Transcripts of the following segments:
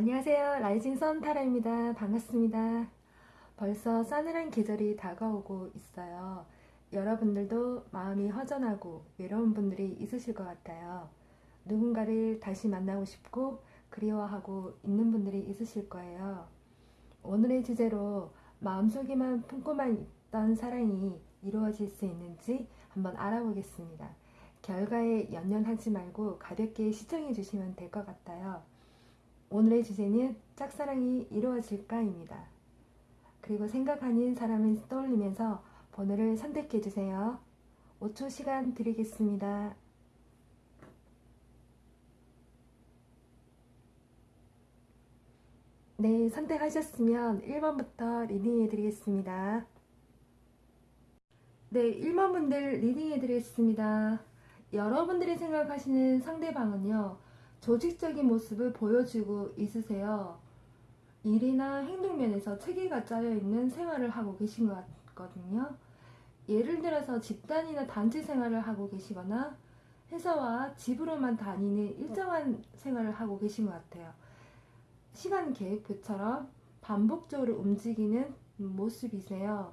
안녕하세요. 라이징 선 타라입니다. 반갑습니다. 벌써 싸늘한 계절이 다가오고 있어요. 여러분들도 마음이 허전하고 외로운 분들이 있으실 것 같아요. 누군가를 다시 만나고 싶고 그리워하고 있는 분들이 있으실 거예요. 오늘의 주제로 마음속에만 품고만 있던 사랑이 이루어질 수 있는지 한번 알아보겠습니다. 결과에 연연하지 말고 가볍게 시청해 주시면 될 것 같아요. 오늘의 주제는 짝사랑이 이루어질까입니다. 그리고 생각하는 사람을 떠올리면서 번호를 선택해 주세요. 5초 시간 드리겠습니다. 네, 선택하셨으면 1번부터 리딩해 드리겠습니다. 네, 1번 분들 리딩해 드리겠습니다. 여러분들이 생각하시는 상대방은요, 조직적인 모습을 보여주고 있으세요. 일이나 행동면에서 체계가 짜여 있는 생활을 하고 계신 것 같거든요. 예를 들어서 집단이나 단체 생활을 하고 계시거나 회사와 집으로만 다니는 일정한 생활을 하고 계신 것 같아요. 시간 계획표처럼 반복적으로 움직이는 모습이세요.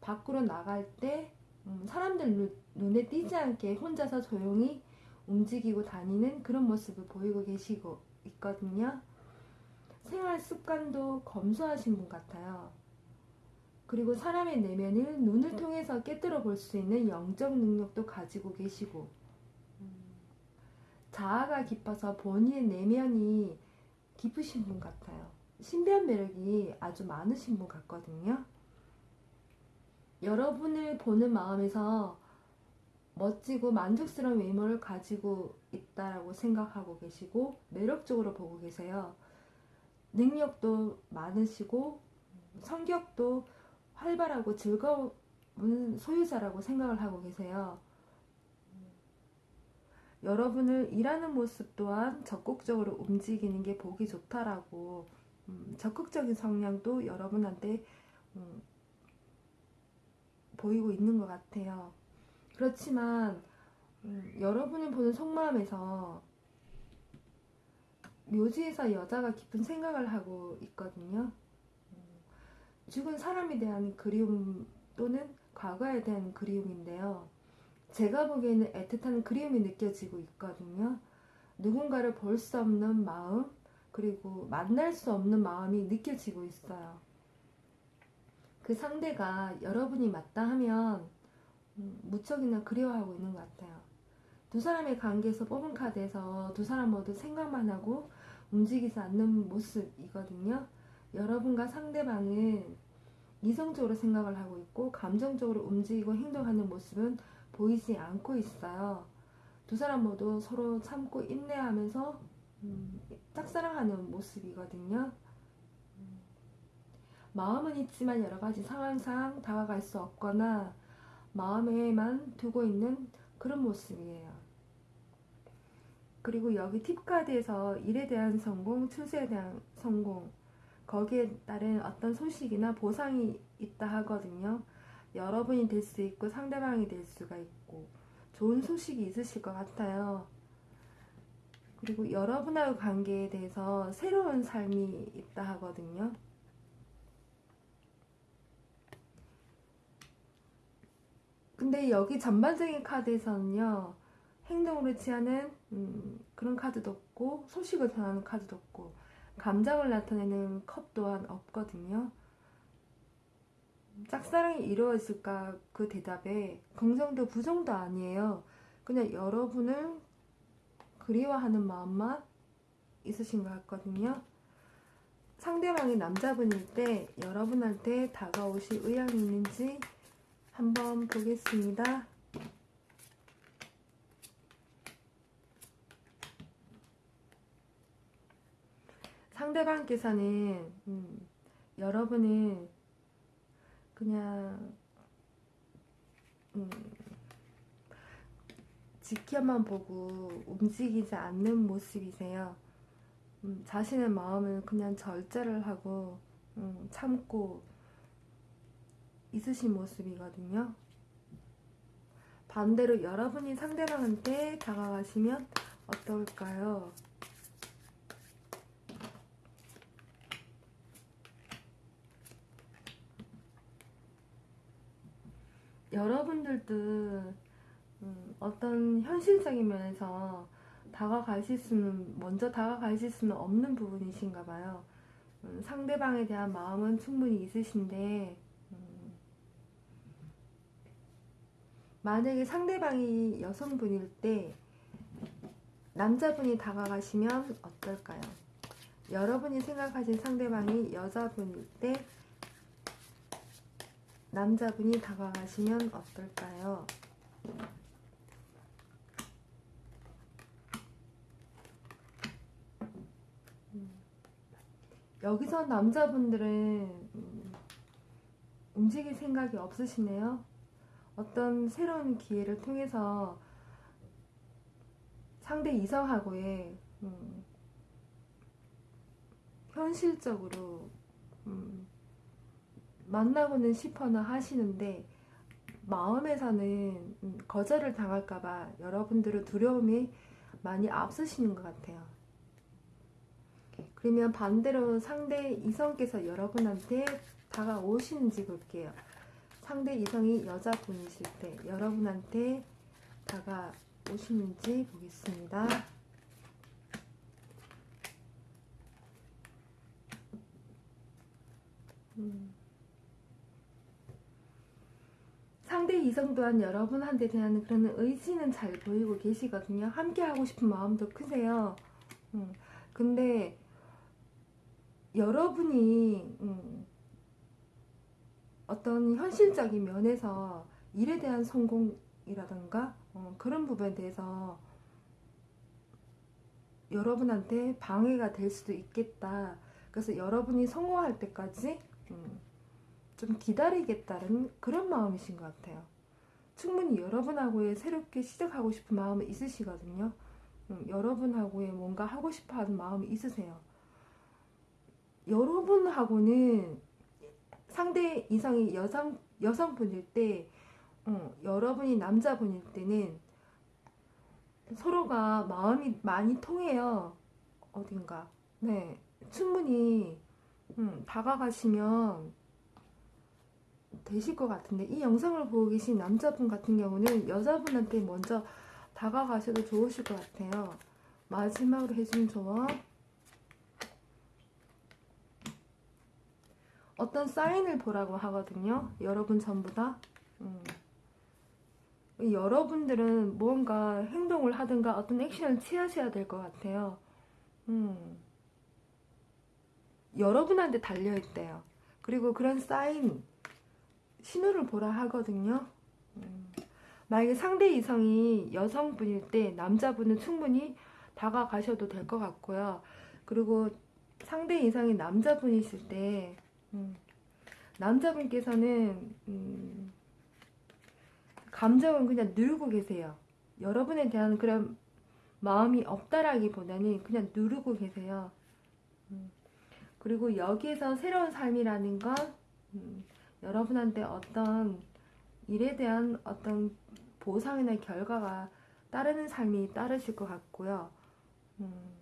밖으로 나갈 때 음, 사람들 눈에 띄지 않게 혼자서 조용히 움직이고 다니는 그런 모습을 보이고 계시고 있거든요. 생활 습관도 검소하신 분 같아요. 그리고 사람의 내면을 눈을 통해서 깨뜨려 볼 수 있는 영적 능력도 가지고 계시고, 자아가 깊어서 본인의 내면이 깊으신 분 같아요. 신비한 매력이 아주 많으신 분 같거든요. 여러분을 보는 마음에서 멋지고 만족스러운 외모를 가지고 있다라고 생각하고 계시고 매력적으로 보고 계세요. 능력도 많으시고 성격도 활발하고 즐거운 소유자라고 생각을 하고 계세요. 여러분을 일하는 모습 또한 적극적으로 움직이는 게 보기 좋다라고 음, 적극적인 성향도 여러분한테 음, 보이고 있는 것 같아요. 그렇지만 음, 여러분이 보는 속마음에서 묘지에서 여자가 깊은 생각을 하고 있거든요. 음, 죽은 사람에 대한 그리움 또는 과거에 대한 그리움인데요. 제가 보기에는 애틋한 그리움이 느껴지고 있거든요. 누군가를 볼 수 없는 마음, 그리고 만날 수 없는 마음이 느껴지고 있어요. 그 상대가 여러분이 맞다 하면 음, 무척이나 그리워하고 있는 것 같아요. 두 사람의 관계에서 뽑은 카드에서 두 사람 모두 생각만 하고 움직이지 않는 모습이거든요. 여러분과 상대방은 이성적으로 생각을 하고 있고 감정적으로 움직이고 행동하는 모습은 보이지 않고 있어요. 두 사람 모두 서로 참고 인내하면서 음, 짝사랑하는 모습이거든요. 음, 마음은 있지만 여러 가지 상황상 다가갈 수 없거나 마음에만 두고 있는 그런 모습이에요. 그리고 여기 팁카드에서 일에 대한 성공, 추세에 대한 성공, 거기에 따른 어떤 소식이나 보상이 있다 하거든요. 여러분이 될 수 있고 상대방이 될 수가 있고 좋은 소식이 있으실 것 같아요. 그리고 여러분하고 관계에 대해서 새로운 삶이 있다 하거든요. 근데 여기 전반적인 카드에서는요 행동으로 취하는 음, 그런 카드도 없고 소식을 전하는 카드도 없고 감정을 나타내는 컵 또한 없거든요. 짝사랑이 이루어질까 그 대답에 긍정도 부정도 아니에요. 그냥 여러분을 그리워하는 마음만 있으신 것 같거든요. 상대방이 남자분일 때 여러분한테 다가오실 의향이 있는지 한번 보겠습니다. 상대방께서는 음, 여러분은 그냥 음, 지켜만 보고 움직이지 않는 모습이세요. 음, 자신의 마음을 그냥 절제를 하고 음, 참고 있으신 모습이거든요. 반대로 여러분이 상대방한테 다가가시면 어떨까요? 여러분들도 음, 어떤 현실적인 면에서 다가가실 수는 먼저 다가가실 수는 없는 부분이신가 봐요. 음, 상대방에 대한 마음은 충분히 있으신데 만약에 상대방이 여성분일 때 남자분이 다가가시면 어떨까요? 여러분이 생각하신 상대방이 여자분일 때 남자분이 다가가시면 어떨까요? 음. 여기서 남자분들은 음, 움직일 생각이 없으시네요. 어떤 새로운 기회를 통해서 상대 이성하고의 음, 현실적으로 음, 만나고는 싶어나 하시는데 마음에서는 음, 거절을 당할까봐 여러분들은 두려움이 많이 앞서시는 것 같아요. 그러면 반대로 상대 이성께서 여러분한테 다가오시는지 볼게요. 상대 이성이 여자분이실 때 여러분한테 다가오시는지 보겠습니다. 음. 상대 이성 또한 여러분한테 대한 그런 의지는 잘 보이고 계시거든요. 함께 하고 싶은 마음도 크세요. 음. 근데 여러분이 음, 어떤 현실적인 면에서 일에 대한 성공이라던가 어, 그런 부분에 대해서 여러분한테 방해가 될 수도 있겠다. 그래서 여러분이 성공할 때까지 음, 좀 기다리겠다는 그런 마음이신 것 같아요. 충분히 여러분하고의 새롭게 시작하고 싶은 마음이 있으시거든요. 음, 여러분하고의 뭔가 하고 싶어 하는 마음이 있으세요. 여러분하고는 상대 이성이 여성, 여성분일 때, 어, 여러분이 남자분일 때는 서로가 마음이 많이 통해요. 어딘가. 네. 충분히, 음, 다가가시면 되실 것 같은데, 이 영상을 보고 계신 남자분 같은 경우는 여자분한테 먼저 다가가셔도 좋으실 것 같아요. 마지막으로 해준 조언. 어떤 사인을 보라고 하거든요. 여러분 전부 다. 음. 여러분들은 뭔가 행동을 하든가 어떤 액션을 취하셔야 될 것 같아요. 음. 여러분한테 달려있대요. 그리고 그런 사인, 신호를 보라 하거든요. 음. 만약에 상대 이성이 여성분일 때 남자분은 충분히 다가가셔도 될 것 같고요. 그리고 상대 이성이 남자분이실 때 음. 남자분께서는 음, 감정은 그냥 누르고 계세요. 여러분에 대한 그런 마음이 없다라기보다는 그냥 누르고 계세요. 음, 그리고 여기에서 새로운 삶이라는 건 음, 여러분한테 어떤 일에 대한 어떤 보상이나 결과가 따르는 삶이 따르실 것 같고요. 음,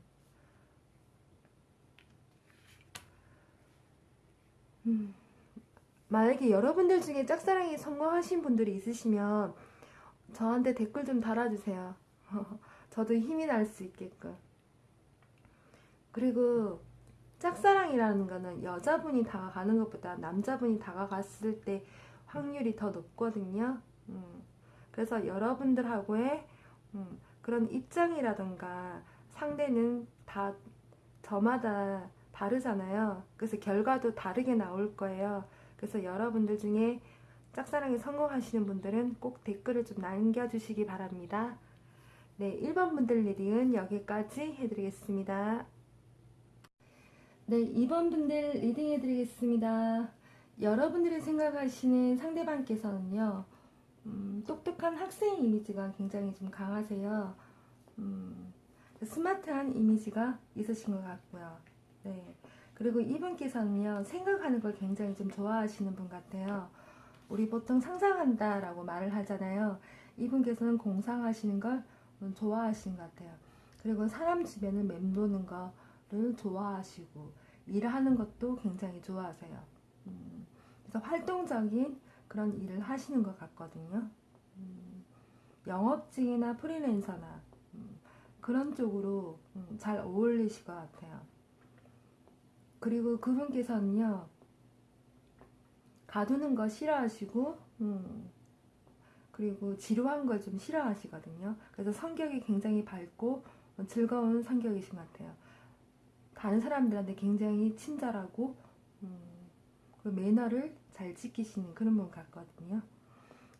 음, 만약에 여러분들 중에 짝사랑에 성공하신 분들이 있으시면 저한테 댓글 좀 달아주세요. 저도 힘이 날 수 있게끔. 그리고 짝사랑이라는 거는 여자분이 다가가는 것보다 남자분이 다가갔을 때 확률이 더 높거든요. 음, 그래서 여러분들하고의 음, 그런 입장이라던가 상대는 다 저마다 다르잖아요. 그래서 결과도 다르게 나올 거예요. 그래서 여러분들 중에 짝사랑에 성공하시는 분들은 꼭 댓글을 좀 남겨주시기 바랍니다. 네, 1번 분들 reading은 여기까지 해드리겠습니다. 네, 2번 분들 reading 해드리겠습니다. 여러분들이 생각하시는 상대방께서는요, 음, 똑똑한 학생 이미지가 굉장히 좀 강하세요. 음, 스마트한 이미지가 있으신 것 같고요. 네. 그리고 이분께서는요, 생각하는 걸 굉장히 좀 좋아하시는 분 같아요. 우리 보통 상상한다 라고 말을 하잖아요. 이분께서는 공상하시는 걸 좋아하시는 것 같아요. 그리고 사람 주변을 맴도는 거를 좋아하시고, 일하는 것도 굉장히 좋아하세요. 음, 그래서 활동적인 그런 일을 하시는 것 같거든요. 음, 영업직이나 프리랜서나 음, 그런 쪽으로 음, 잘 어울리실 것 같아요. 그리고 그분께서는요, 가두는 거 싫어하시고, 음, 그리고 지루한 걸 좀 싫어하시거든요. 그래서 성격이 굉장히 밝고 즐거운 성격이신 것 같아요. 다른 사람들한테 굉장히 친절하고, 음, 그 매너를 잘 지키시는 그런 분 같거든요.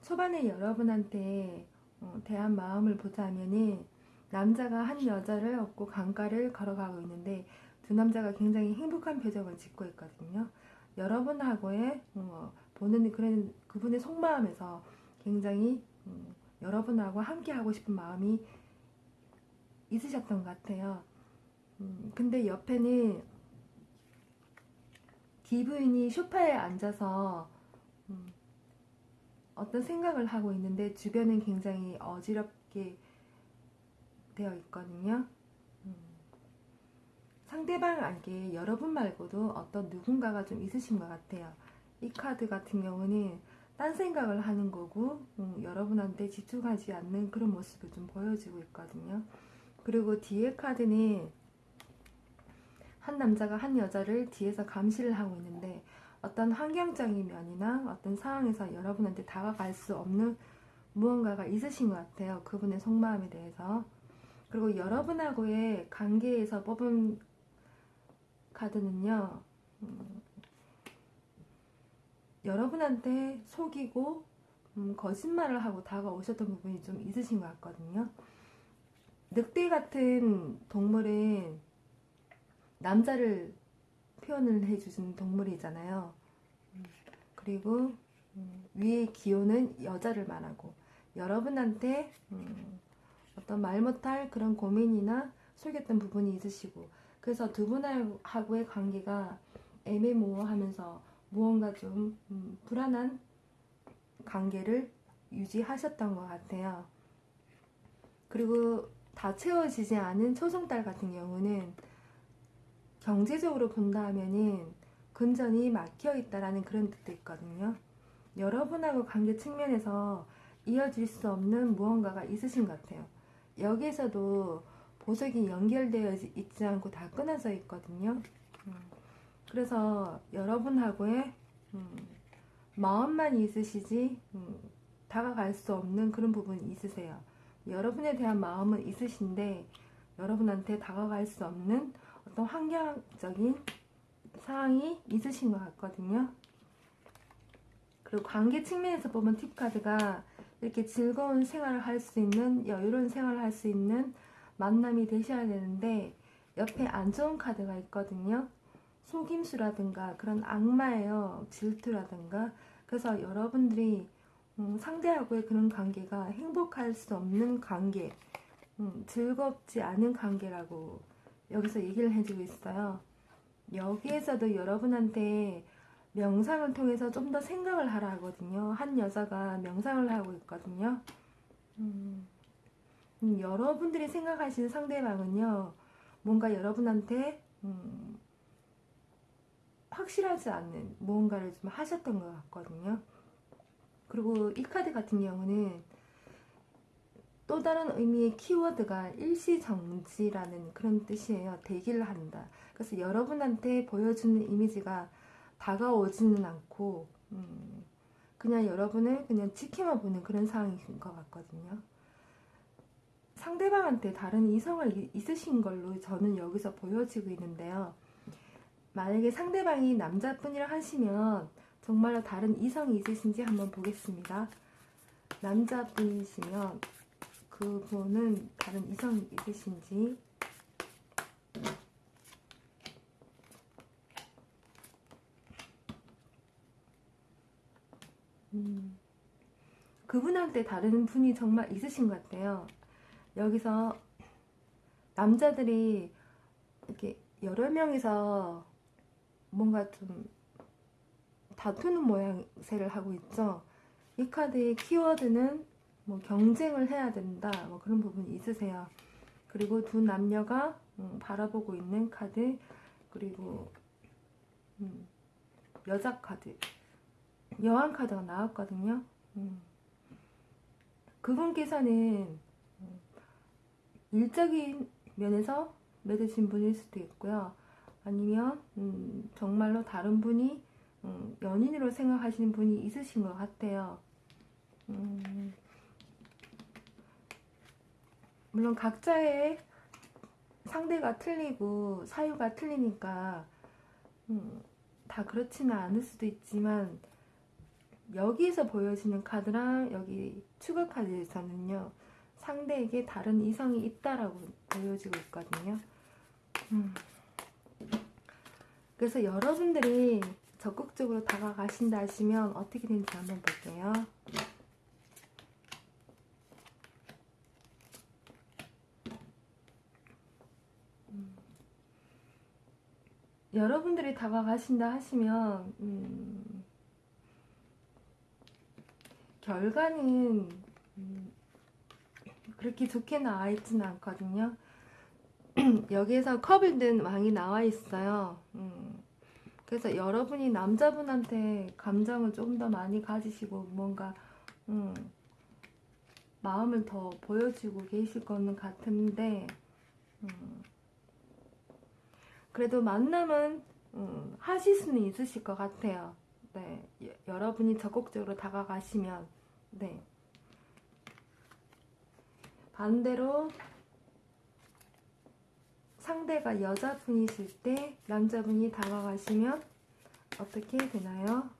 초반에 여러분한테 어, 대한 마음을 보자면은 남자가 한 여자를 얻고 강가를 걸어가고 있는데 두 남자가 굉장히 행복한 표정을 짓고 있거든요. 여러분하고의 어, 보는 그런 그분의 속마음에서 굉장히 음, 여러분하고 함께 하고 싶은 마음이 있으셨던 것 같아요. 음, 근데 옆에는 기부인이 소파에 앉아서 음, 어떤 생각을 하고 있는데 주변은 굉장히 어지럽게 되어 있거든요. 음, 상대방에게 여러분 말고도 어떤 누군가가 좀 있으신 것 같아요. 이 카드 같은 경우는 딴 생각을 하는 거고 음, 여러분한테 집중하지 않는 그런 모습을 좀 보여주고 있거든요. 그리고 뒤에 카드는 한 남자가 한 여자를 뒤에서 감시를 하고 있는데 어떤 환경적인 면이나 어떤 상황에서 여러분한테 다가갈 수 없는 무언가가 있으신 것 같아요. 그분의 속마음에 대해서. 그리고 여러분하고의 관계에서 뽑은 카드는요, 음, 여러분한테 속이고 음, 거짓말을 하고 다가오셨던 부분이 좀 있으신 것 같거든요. 늑대 같은 동물은 남자를 표현을 해주신 동물이잖아요. 음, 그리고 음, 위의 기호는 여자를 말하고 여러분한테 음, 어떤 말 못할 그런 고민이나 속였던 부분이 있으시고 그래서 두 분하고의 관계가 애매모호하면서 무언가 좀 불안한 관계를 유지하셨던 것 같아요. 그리고 다 채워지지 않은 초승달 같은 경우는 경제적으로 본다 하면은 금전이 막혀 있다라는 그런 뜻도 있거든요. 여러분하고 관계 측면에서 이어질 수 없는 무언가가 있으신 것 같아요. 여기에서도 보석이 연결되어 있지 않고 다 끊어져 있거든요. 음. 그래서 여러분하고의 음, 마음만 있으시지 음, 다가갈 수 없는 그런 부분이 있으세요. 여러분에 대한 마음은 있으신데 여러분한테 다가갈 수 없는 어떤 환경적인 상황이 있으신 것 같거든요. 그리고 관계 측면에서 보면 팁카드가 이렇게 즐거운 생활을 할 수 있는 여유로운 생활을 할 수 있는 만남이 되셔야 되는데 옆에 안 좋은 카드가 있거든요. 속임수라든가 그런 악마예요. 질투라든가 그래서 여러분들이 음, 상대하고의 그런 관계가 행복할 수 없는 관계 음, 즐겁지 않은 관계라고 여기서 얘기를 해주고 있어요. 여기에서도 여러분한테 명상을 통해서 좀 더 생각을 하라 하거든요. 한 여자가 명상을 하고 있거든요. 음, 음, 여러분들이 생각하시는 상대방은요, 뭔가 여러분한테 음, 확실하지 않는 무언가를 좀 하셨던 것 같거든요. 그리고 이 카드 같은 경우는 또 다른 의미의 키워드가 일시정지라는 그런 뜻이에요. 대기를 한다. 그래서 여러분한테 보여주는 이미지가 다가오지는 않고 음, 그냥 여러분을 그냥 지켜만 보는 그런 상황인 것 같거든요. 상대방한테 다른 이성을 있으신 걸로 저는 여기서 보여지고 있는데요. 만약에 상대방이 남자분이라 하시면 정말로 다른 이성이 있으신지 한번 보겠습니다. 남자분이시면 그분은 다른 이성이 있으신지 음, 그분한테 다른 분이 정말 있으신 것 같아요. 여기서 남자들이 이렇게 여러 명이서 뭔가 좀 다투는 모양새를 하고 있죠. 이 카드의 키워드는 뭐 경쟁을 해야 된다 뭐 그런 부분이 있으세요. 그리고 두 남녀가 음, 바라보고 있는 카드 그리고 음, 여자 카드 여왕 카드가 나왔거든요. 음. 그분께서는 음, 일적인 면에서 맺으신 분일 수도 있고요. 아니면 음, 정말로 다른 분이 음, 연인으로 생각하시는 분이 있으신 것 같아요. 음, 물론 각자의 상대가 틀리고 사유가 틀리니까 음, 다 그렇지는 않을 수도 있지만 여기서 보여지는 카드랑 여기 추가 카드에서는요 상대에게 다른 이성이 있다라고 보여지고 있거든요. 음. 그래서 여러분들이 적극적으로 다가가신다 하시면 어떻게 되는지 한번 볼게요. 음. 여러분들이 다가가신다 하시면 음, 결과는 음, 그렇게 좋게 나와 있지는 않거든요. 여기에서 컵을 든 왕이 나와 있어요. 음, 그래서 여러분이 남자분한테 감정을 조금 더 많이 가지시고 뭔가 음, 마음을 더 보여주고 계실 거는 같은데 음, 그래도 만남은 음, 하실 수는 있으실 것 같아요. 네, 여, 여러분이 적극적으로 다가가시면 네. 반대로 상대가 여자분이실 때 남자분이 다가가시면 어떻게 되나요?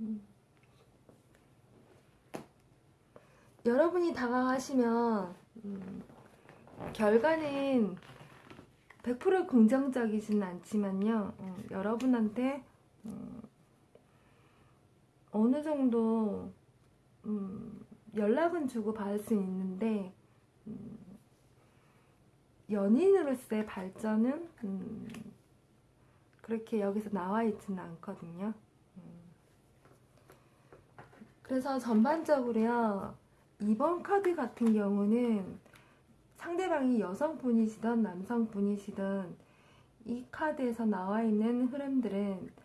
음. 여러분이 다가가시면 음, 결과는 100% 긍정적이지는 않지만요. 음, 여러분한테 음, 어느 정도 음, 연락은 주고 받을 수 있는데 음, 연인으로서의 발전은 음, 그렇게 여기서 나와 있지는 않거든요. 음. 그래서 전반적으로요. 이번 카드 같은 경우는 상대방이 여성분이시든 남성분이시든 이 카드에서 나와 있는 흐름들은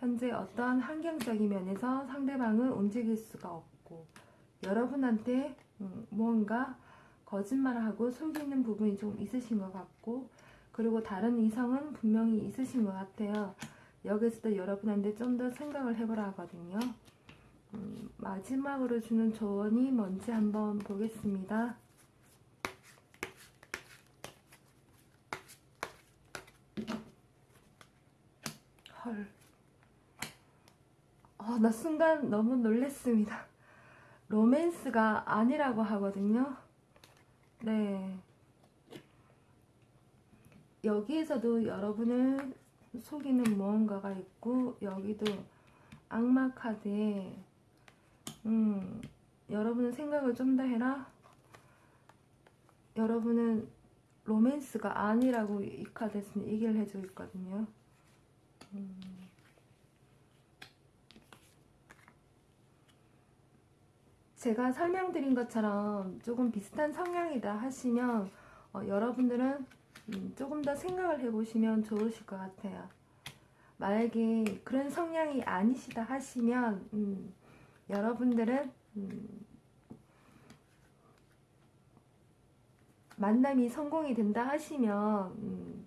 현재 어떠한 환경적인 면에서 상대방을 움직일 수가 없고 여러분한테 음, 무언가 거짓말을 하고 속이는 부분이 좀 있으신 것 같고 그리고 다른 이성은 분명히 있으신 것 같아요. 여기서도 여러분한테 좀 더 생각을 해보라 하거든요. 음, 마지막으로 주는 조언이 뭔지 한번 보겠습니다. 헐. 어, 나 순간 너무 놀랬습니다. 로맨스가 아니라고 하거든요. 네. 여기에서도 여러분을 속이는 무언가가 있고 여기도 악마 카드에 음, 여러분은 생각을 좀 더 해라. 여러분은 로맨스가 아니라고 이 카드에서는 얘기를 해주고 있거든요. 음. 제가 설명드린 것처럼 조금 비슷한 성향이다 하시면 어, 여러분들은 음, 조금 더 생각을 해보시면 좋으실 것 같아요. 만약에 그런 성향이 아니시다 하시면 음, 여러분들은 음, 만남이 성공이 된다 하시면 음,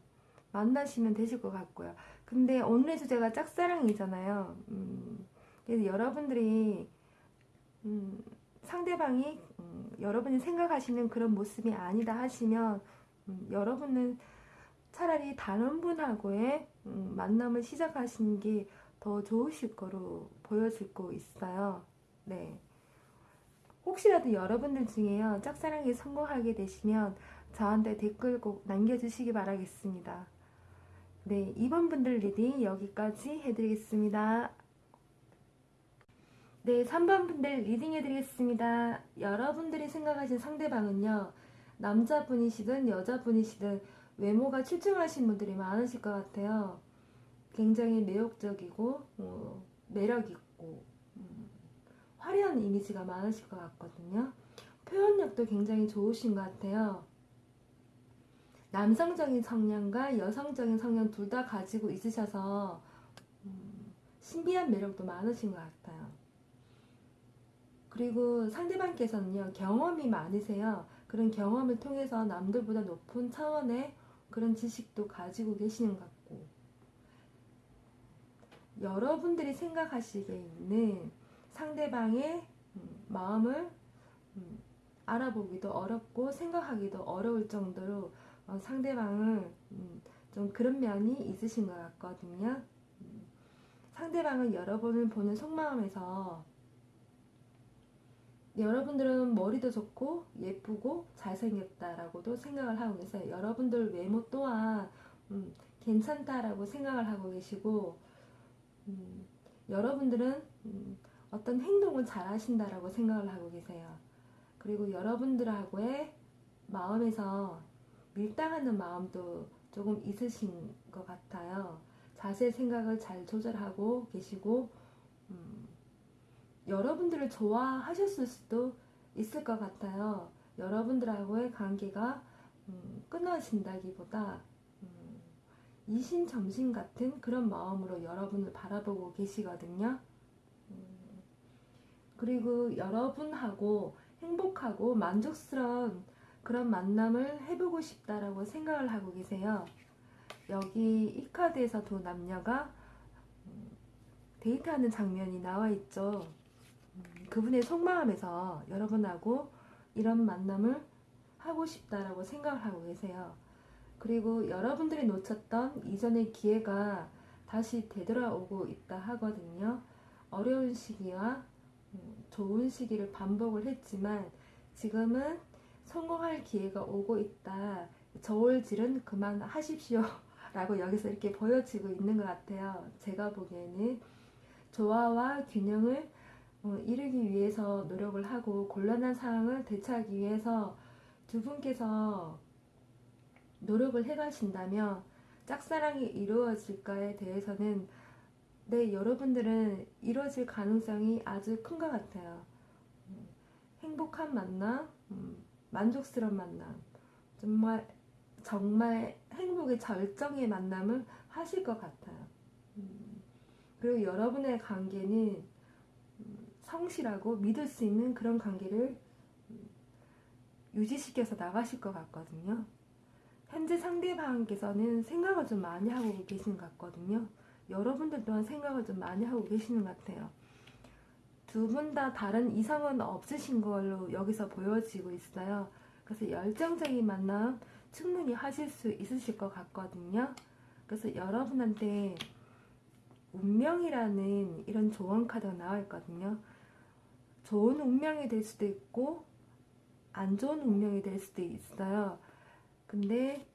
만나시면 되실 것 같고요. 근데 오늘의 주제가 짝사랑이잖아요. 음, 그래서 여러분들이 음, 상대방이 음, 여러분이 생각하시는 그런 모습이 아니다 하시면 음, 여러분은 차라리 다른 분하고의 음, 만남을 시작하시는 게 더 좋으실 거로 보여지고 있어요. 네. 혹시라도 여러분들 중에요 짝사랑에 성공하게 되시면 저한테 댓글 꼭 남겨주시기 바라겠습니다. 네, 이번 분들 reading 여기까지 해드리겠습니다. 네, 3번 분들 reading 해드리겠습니다. 여러분들이 생각하신 상대방은요, 남자분이시든 여자분이시든 외모가 출중하신 분들이 많으실 것 같아요. 굉장히 매력적이고, 어, 매력있고, 음, 화려한 이미지가 많으실 것 같거든요. 표현력도 굉장히 좋으신 것 같아요. 남성적인 성향과 여성적인 성향 둘 다 가지고 있으셔서 음, 신비한 매력도 많으신 것 같아요. 그리고 상대방께서는요 경험이 많으세요. 그런 경험을 통해서 남들보다 높은 차원의 그런 지식도 가지고 계시는 것 같고 여러분들이 생각하시기에는 상대방의 음, 마음을 음, 알아보기도 어렵고 생각하기도 어려울 정도로 어, 상대방을 음, 좀 그런 면이 있으신 것 같거든요. 음, 상대방은 여러분을 보는 속마음에서 여러분들은 머리도 좋고 예쁘고 잘생겼다라고도 생각을 하고 계세요. 여러분들 외모 또한 음, 괜찮다라고 생각을 하고 계시고 음, 여러분들은 음, 어떤 행동을 잘 하신다라고 생각을 하고 계세요. 그리고 여러분들하고의 마음에서 밀당하는 마음도 조금 있으신 것 같아요. 자세 생각을 잘 조절하고 계시고 음, 여러분들을 좋아하셨을 수도 있을 것 같아요. 여러분들하고의 관계가 음, 끊어진다기보다 음, 이신점신 같은 그런 마음으로 여러분을 바라보고 계시거든요. 음, 그리고 여러분하고 행복하고 만족스러운 그런 만남을 해보고 싶다라고 생각을 하고 계세요. 여기 이 카드에서 두 남녀가 음, 데이트하는 장면이 나와 있죠. 음, 그분의 속마음에서 여러분하고 이런 만남을 하고 싶다라고 생각을 하고 계세요. 그리고 여러분들이 놓쳤던 이전의 기회가 다시 되돌아오고 있다 하거든요. 어려운 시기와 음, 좋은 시기를 반복을 했지만 지금은 성공할 기회가 오고 있다. 저울질은 그만하십시오. 라고 여기서 이렇게 보여지고 있는 것 같아요. 제가 보기에는 조화와 균형을 어, 이루기 위해서 노력을 하고 곤란한 상황을 대처하기 위해서 두 분께서 노력을 해가신다면 짝사랑이 이루어질까에 대해서는 네, 여러분들은 이루어질 가능성이 아주 큰 것 같아요. 음, 행복한 만남, 음, 만족스러운 만남, 정말 정말 행복의 절정의 만남을 하실 것 같아요. 음, 그리고 여러분의 관계는 성실하고 믿을 수 있는 그런 관계를 유지시켜서 나가실 것 같거든요. 현재 상대방께서는 생각을 좀 많이 하고 계신 것 같거든요. 여러분들 또한 생각을 좀 많이 하고 계시는 것 같아요. 두 분 다 다른 이성은 없으신 걸로 여기서 보여지고 있어요. 그래서 열정적인 만남 충분히 하실 수 있으실 것 같거든요. 그래서 여러분한테 운명이라는 이런 조언 카드가 나와 있거든요. 좋은 운명이 될 수도 있고 안 좋은 운명이 될 수도 있어요. 근데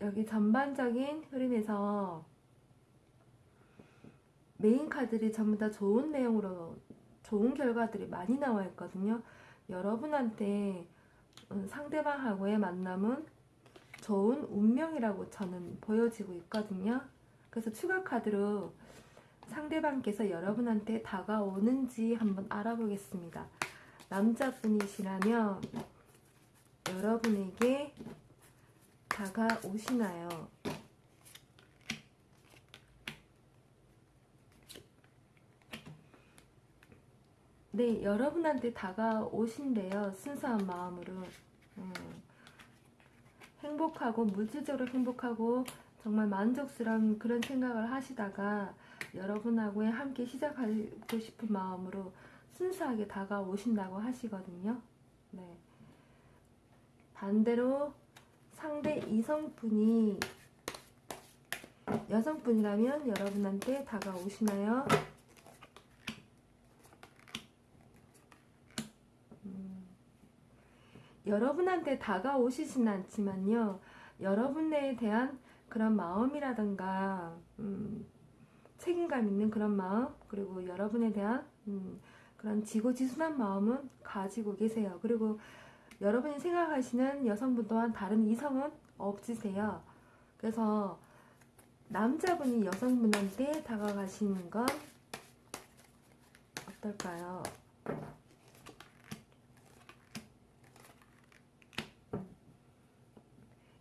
여기 전반적인 흐름에서 메인 카드들이 전부 다 좋은 내용으로 좋은 결과들이 많이 나와 있거든요. 여러분한테 음, 상대방하고의 만남은 좋은 운명이라고 저는 보여지고 있거든요. 그래서 추가 카드로 상대방께서 여러분한테 다가오는지 한번 알아보겠습니다. 남자분이시라면 여러분에게 다가오시나요? 네, 여러분한테 다가오신대요. 순수한 마음으로. 음, 행복하고, 물질적으로 행복하고, 정말 만족스러운 그런 생각을 하시다가 여러분하고 함께 시작하고 싶은 마음으로 순수하게 다가오신다고 하시거든요. 네. 반대로 상대 이성분이 여성분이라면 여러분한테 다가오시나요? 음, 여러분한테 다가오시진 않지만요. 여러분에 대한 그런 마음이라든가 음, 책임감 있는 그런 마음 그리고 여러분에 대한 음, 그런 지고지순한 마음은 가지고 계세요. 그리고 여러분이 생각하시는 여성분 또한 다른 이성은 없으세요. 그래서 남자분이 여성분한테 다가가시는 건 어떨까요?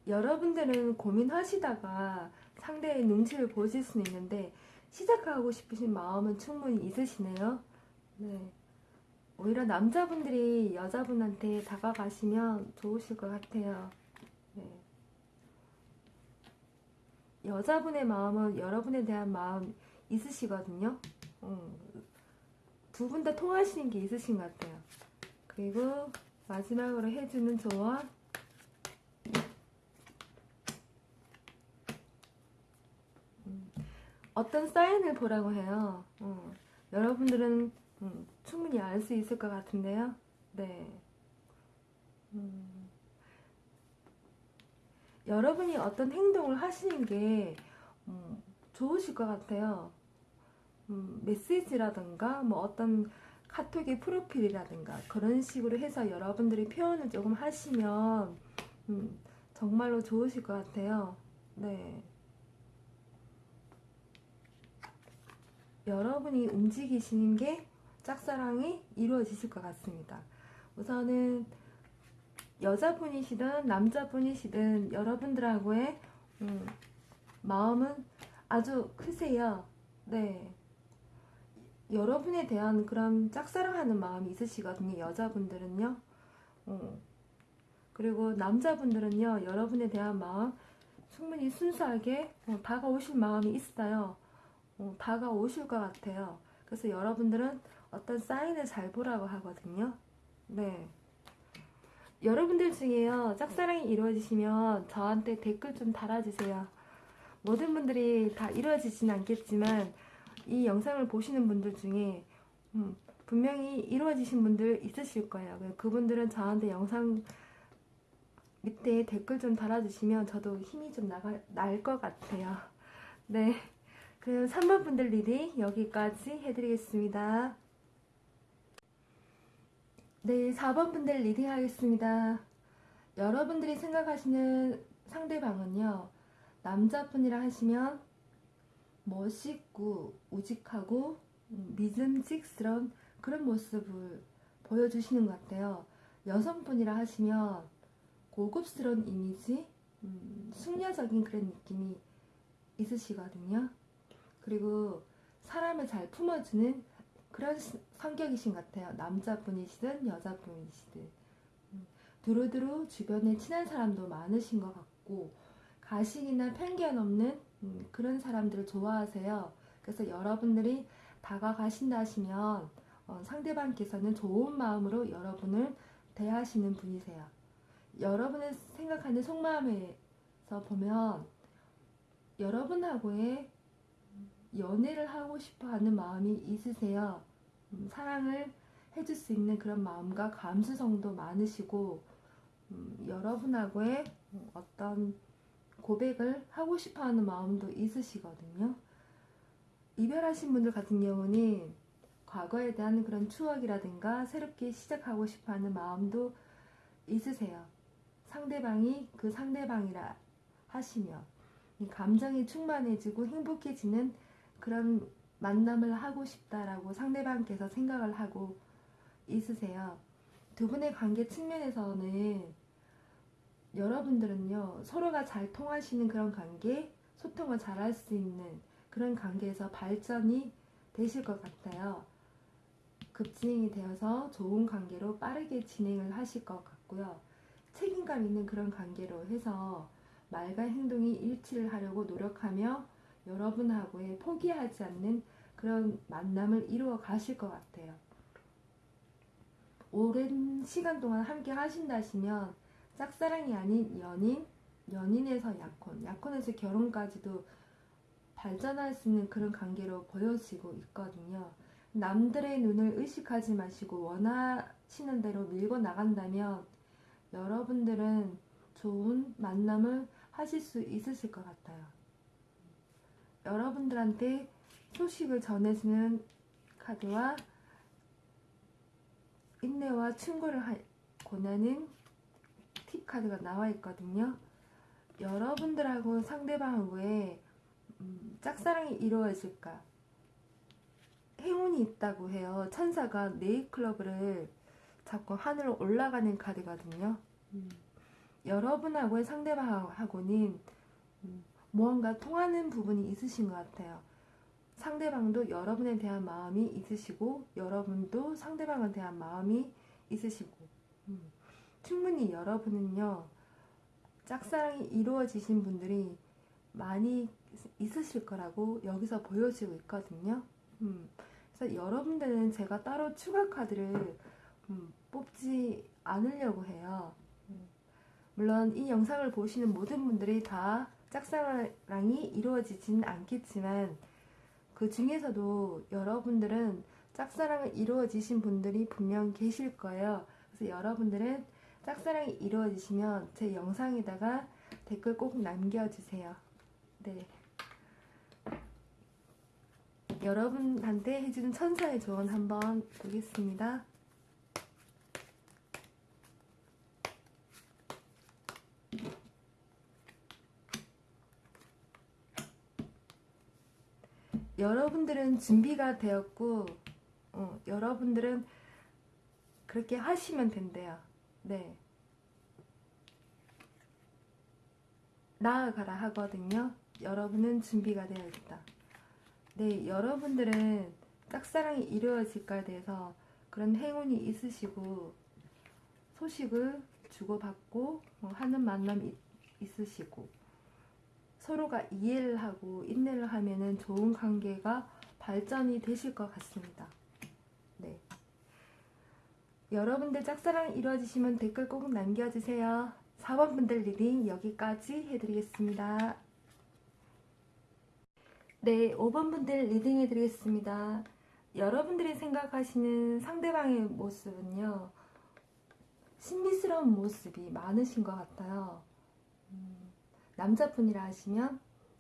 여러분들은 고민하시다가 상대의 눈치를 보실 수는 있는데 시작하고 싶으신 마음은 충분히 있으시네요. 네. 오히려 남자분들이 여자분한테 다가가시면 좋으실 것 같아요. 네. 여자분의 마음은 여러분에 대한 마음 있으시거든요. 두분 다 통하시는 게 있으신 것 같아요. 그리고 마지막으로 해주는 조언. 어떤 사인을 보라고 해요. 어, 여러분들은 음, 충분히 알 수 있을 것 같은데요. 네. 음, 여러분이 어떤 행동을 하시는 게 음, 좋으실 것 같아요. 음, 메시지라든가 뭐 어떤 카톡의 프로필이라든가 그런 식으로 해서 여러분들이 표현을 조금 하시면 음, 정말로 좋으실 것 같아요. 네. 여러분이 움직이시는 게 짝사랑이 이루어지실 것 같습니다. 우선은 여자분이시든 남자분이시든 여러분들하고의 음, 마음은 아주 크세요. 네. 여러분에 대한 그런 짝사랑하는 마음이 있으시거든요. 여자분들은요. 어. 그리고 남자분들은요. 여러분에 대한 마음 충분히 순수하게 어, 다가오실 마음이 있어요. 어, 다가오실 것 같아요. 그래서 여러분들은 어떤 사인을 잘 보라고 하거든요. 네. 여러분들 중에요. 짝사랑이 이루어지시면 저한테 댓글 좀 달아주세요. 모든 분들이 다 이루어지진 않겠지만 이 영상을 보시는 분들 중에 음, 분명히 이루어지신 분들 있으실 거예요. 그분들은 저한테 영상 밑에 댓글 좀 달아주시면 저도 힘이 좀날것 같아요. 네. 그럼 3번 분들 reading 여기까지 해드리겠습니다. 네, 4번 분들 reading 하겠습니다. 여러분들이 생각하시는 상대방은요, 남자분이라 하시면 멋있고 우직하고 음, 믿음직스러운 그런 모습을 보여주시는 것 같아요. 여성분이라 하시면 고급스러운 이미지, 음, 숙녀적인 그런 느낌이 있으시거든요. 그리고 사람을 잘 품어주는 그런 성격이신 것 같아요. 남자분이시든 여자분이시든. 음, 두루두루 주변에 친한 사람도 많으신 것 같고, 가식이나 편견 없는 음, 그런 사람들을 좋아하세요. 그래서 여러분들이 다가가신다 하시면 어, 상대방께서는 좋은 마음으로 여러분을 대하시는 분이세요. 여러분의 생각하는 속마음에서 보면 여러분하고의 연애를 하고 싶어 하는 마음이 있으세요. 음, 사랑을 해줄 수 있는 그런 마음과 감수성도 많으시고, 음, 여러분하고의 어떤 고백을 하고 싶어 하는 마음도 있으시거든요. 이별하신 분들 같은 경우는 과거에 대한 그런 추억이라든가 새롭게 시작하고 싶어 하는 마음도 있으세요. 상대방이 그 상대방이라 하시면 감정이 충만해지고 행복해지는 그런 만남을 하고 싶다라고 상대방께서 생각을 하고 있으세요. 두 분의 관계 측면에서는 여러분들은요, 서로가 잘 통하시는 그런 관계, 소통을 잘 할 수 있는 그런 관계에서 발전이 되실 것 같아요. 급진행이 되어서 좋은 관계로 빠르게 진행을 하실 것 같고요. 책임감 있는 그런 관계로 해서 말과 행동이 일치를 하려고 노력하며 여러분하고의 포기하지 않는 그런 만남을 이루어 가실 것 같아요. 오랜 시간 동안 함께 하신다시면 짝사랑이 아닌 연인, 연인에서 약혼, 약혼에서 결혼까지도 발전할 수 있는 그런 관계로 보여지고 있거든요. 남들의 눈을 의식하지 마시고 원하시는 대로 밀고 나간다면 여러분들은 좋은 만남을 하실 수 있으실 것 같아요. 여러분들한테 소식을 전해주는 카드와 인내와 충고를 권하는 팁 카드가 나와 있거든요. 여러분들하고 상대방하고의 음, 짝사랑이 이루어질까? 행운이 있다고 해요. 천사가 네이클럽을 잡고 하늘로 올라가는 카드거든요. 음, 여러분하고의 상대방하고는 음, 무언가 통하는 부분이 있으신 것 같아요. 상대방도 여러분에 대한 마음이 있으시고 여러분도 상대방에 대한 마음이 있으시고 음, 충분히 여러분은요 짝사랑이 이루어지신 분들이 많이 있으실 거라고 여기서 보여지고 있거든요. 음, 그래서 여러분들은 제가 따로 추가 카드를 음, 뽑지 않으려고 해요. 음, 물론 이 영상을 보시는 모든 분들이 다 짝사랑이 이루어지진 않겠지만 그 중에서도 여러분들은 짝사랑이 이루어지신 분들이 분명 계실 거예요. 그래서 여러분들은 짝사랑이 이루어지시면 제 영상에다가 댓글 꼭 남겨주세요. 네. 여러분한테 해주는 천사의 조언 한번 보겠습니다. 여러분들은 준비가 되었고, 어, 여러분들은 그렇게 하시면 된대요. 네. 나아가라 하거든요. 여러분은 준비가 되어 있다. 네, 여러분들은 짝사랑이 이루어질까에 대해서 그런 행운이 있으시고 소식을 주고받고 어, 하는 만남이 있으시고 서로가 이해를 하고 인내를 하면은 좋은 관계가 발전이 되실 것 같습니다. 네. 여러분들 짝사랑 이루어지시면 댓글 꼭 남겨주세요. 4번 분들 reading 여기까지 해드리겠습니다. 네, 5번 분들 reading 해드리겠습니다. 여러분들이 생각하시는 상대방의 모습은요, 신비스러운 모습이 많으신 것 같아요. 음, 남자분이라 하시면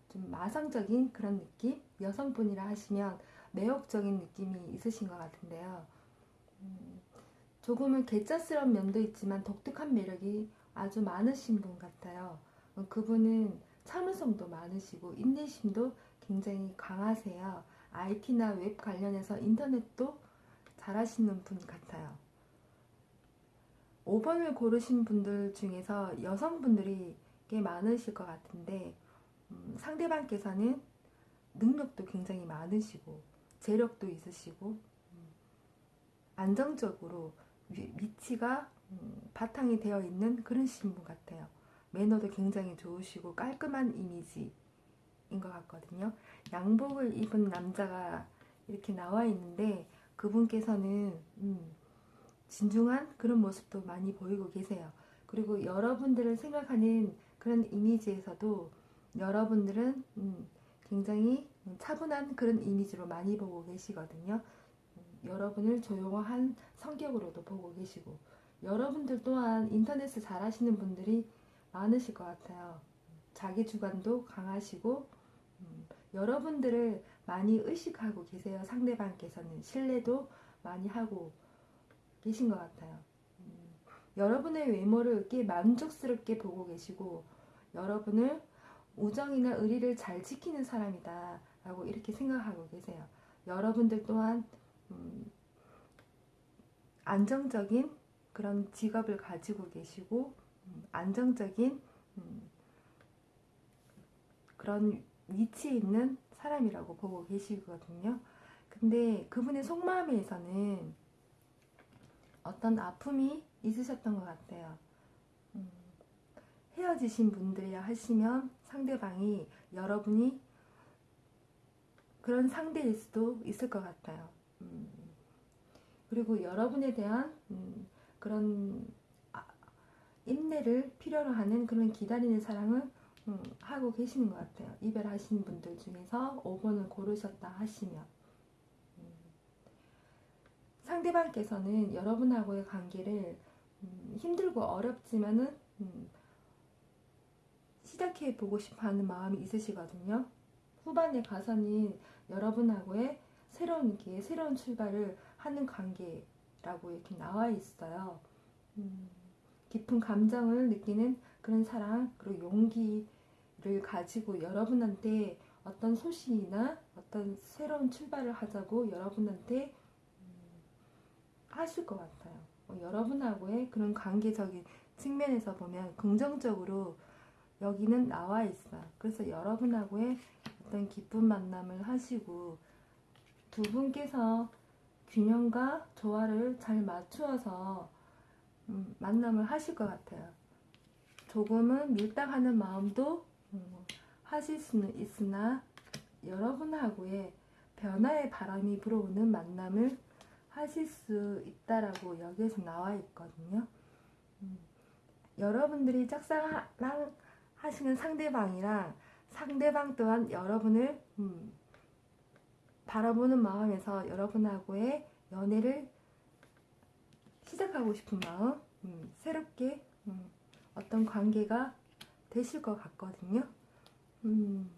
좀 마성적인 그런 느낌, 여성분이라 하시면 매혹적인 느낌이 있으신 것 같은데요. 음, 조금은 개짜스러운 면도 있지만 독특한 매력이 아주 많으신 분 같아요. 어, 그분은 참을성도 많으시고 인내심도 굉장히 강하세요. IT나 웹 관련해서 인터넷도 잘하시는 분 같아요. 5번을 고르신 분들 중에서 여성분들이 꽤 많으실 것 같은데 음, 상대방께서는 능력도 굉장히 많으시고 재력도 있으시고 음, 안정적으로 위, 위치가 음, 바탕이 되어 있는 그런 신분 같아요. 매너도 굉장히 좋으시고 깔끔한 이미지인 것 같거든요. 양복을 입은 남자가 이렇게 나와 있는데 그분께서는 음, 진중한 그런 모습도 많이 보이고 계세요. 그리고 여러분들을 생각하는 그런 이미지에서도 여러분들은 음, 굉장히 차분한 그런 이미지로 많이 보고 계시거든요. 음, 여러분을 조용한 성격으로도 보고 계시고 여러분들 또한 인터넷을 잘 하시는 분들이 많으실 것 같아요. 자기 주관도 강하시고 음, 여러분들을 많이 의식하고 계세요. 상대방께서는 신뢰도 많이 하고 계신 것 같아요. 음, 여러분의 외모를 꽤 만족스럽게 보고 계시고 여러분을 우정이나 의리를 잘 지키는 사람이다 라고 이렇게 생각하고 계세요. 여러분들 또한 음, 안정적인 그런 직업을 가지고 계시고 음, 안정적인 음, 그런 위치에 있는 사람이라고 보고 계시거든요. 근데 그분의 속마음에서는 어떤 아픔이 있으셨던 것 같아요. 음, 헤어지신 분들이라 하시면 상대방이 여러분이 그런 상대일 수도 있을 것 같아요. 음, 그리고 여러분에 대한 음, 그런 아, 인내를 필요로 하는 그런 기다리는 사랑을 음, 하고 계시는 것 같아요. 이별하신 분들 중에서 5번을 고르셨다 하시면 음, 상대방께서는 여러분하고의 관계를 음, 힘들고 어렵지만은 음, 시작해 보고 싶어 하는 마음이 있으시거든요. 후반에 가서는 여러분하고의 새로운 기 새로운 출발을 하는 관계라고 이렇게 나와 있어요. 음, 깊은 감정을 느끼는 그런 사랑, 그리고 용기를 가지고 여러분한테 어떤 소식이나 어떤 새로운 출발을 하자고 여러분한테 음, 하실 것 같아요. 어, 여러분하고의 그런 관계적인 측면에서 보면 긍정적으로 여기는 나와 있어. 그래서 여러분하고의 어떤 기쁜 만남을 하시고 두 분께서 균형과 조화를 잘 맞추어서 음, 만남을 하실 것 같아요. 조금은 밀당하는 마음도 음, 하실 수는 있으나 여러분하고의 변화의 바람이 불어오는 만남을 하실 수 있다라고 여기에서 나와 있거든요. 음, 여러분들이 짝사랑 하시는 상대방이랑 상대방 또한 여러분을 음, 바라보는 마음에서 여러분하고의 연애를 시작하고 싶은 마음, 음, 새롭게 음, 어떤 관계가 되실 것 같거든요. 음,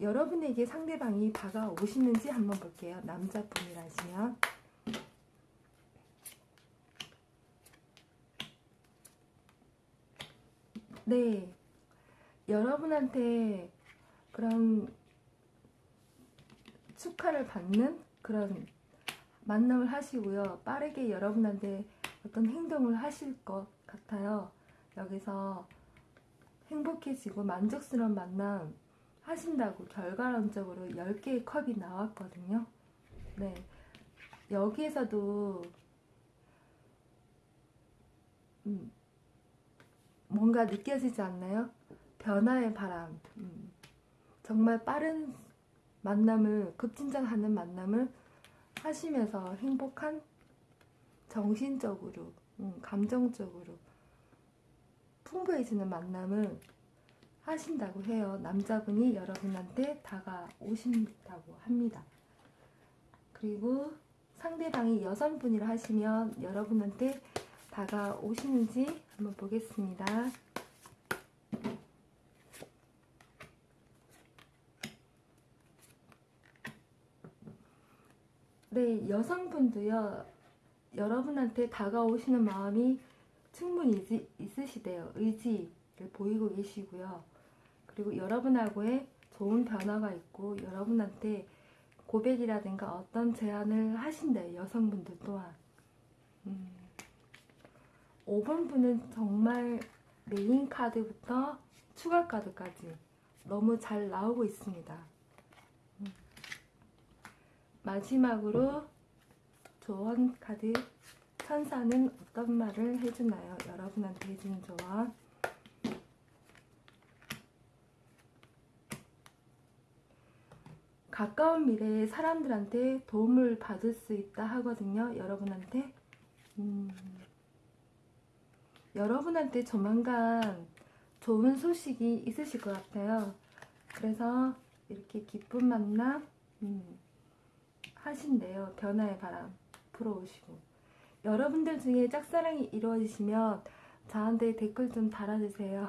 여러분에게 상대방이 다가오시는지 한번 볼게요. 남자분이라시면. 네. 여러분한테 그런 축하를 받는 그런 만남을 하시고요. 빠르게 여러분한테 어떤 행동을 하실 것 같아요. 여기서 행복해지고 만족스러운 만남 하신다고 결과론적으로 10개의 컵이 나왔거든요. 네. 여기에서도 음, 뭔가 느껴지지 않나요? 변화의 바람. 음, 정말 빠른 만남을 급진전하는 만남을 하시면서 행복한 정신적으로, 음, 감정적으로 풍부해지는 만남을 하신다고 해요. 남자분이 여러분한테 다가오신다고 합니다. 그리고 상대방이 여성분이라 하시면 여러분한테 다가오시는지 한번 보겠습니다. 네, 여성분도요, 여러분한테 다가오시는 마음이 충분히 있, 있으시대요. 의지를 보이고 계시고요. 그리고 여러분하고의 좋은 변화가 있고, 여러분한테 고백이라든가 어떤 제안을 하신대요. 여성분들 또한. 음, 5번 분은 정말 메인 카드부터 추가 카드까지 너무 잘 나오고 있습니다. 음. 마지막으로 조언 카드 천사는 어떤 말을 해주나요? 여러분한테 해주는 조언. 가까운 미래에 사람들한테 도움을 받을 수 있다 하거든요. 여러분한테. 음, 여러분한테 조만간 좋은 소식이 있으실 것 같아요. 그래서 이렇게 기쁜 만남 음, 하신대요. 변화의 바람 불어오시고 여러분들 중에 짝사랑이 이루어지시면 저한테 댓글 좀 달아주세요.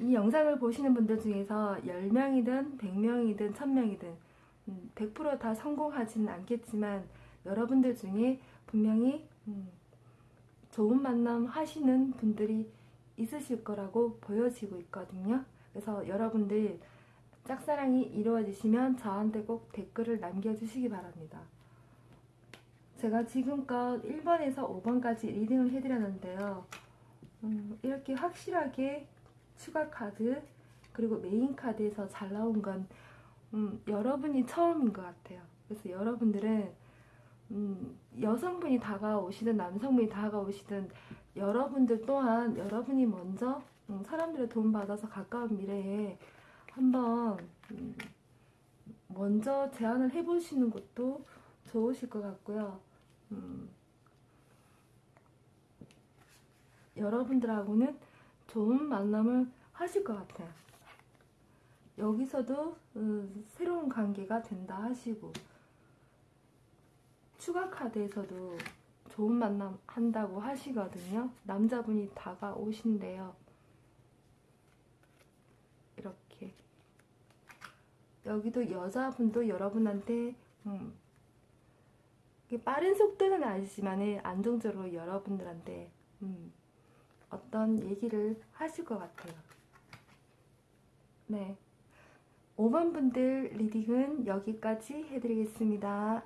이 영상을 보시는 분들 중에서 10명이든 100명이든 1000명이든 100%다 성공하지는 않겠지만 여러분들 중에 분명히 음, 좋은 만남 하시는 분들이 있으실 거라고 보여지고 있거든요. 그래서 여러분들 짝사랑이 이루어지시면 저한테 꼭 댓글을 남겨주시기 바랍니다. 제가 지금껏 1번에서 5번까지 reading을 해드렸는데요. 음, 이렇게 확실하게 추가 카드 그리고 메인 카드에서 잘 나온 건 음, 여러분이 처음인 것 같아요. 그래서 여러분들은 음, 여성분이 다가오시든 남성분이 다가오시든 여러분들 또한 여러분이 먼저 음, 사람들의 도움 받아서 가까운 미래에 한번 음, 먼저 제안을 해보시는 것도 좋으실 것 같고요. 음, 여러분들하고는 좋은 만남을 하실 것 같아요. 여기서도 음, 새로운 관계가 된다 하시고 추가 카드에서도 좋은 만남 한다고 하시거든요. 남자분이 다가오신대요. 이렇게 여기도 여자분도 여러분한테 음, 빠른 속도는 아니지만 안정적으로 여러분들한테 음, 어떤 얘기를 하실 것 같아요. 네. 5번 분들 리딩은 여기까지 해드리겠습니다.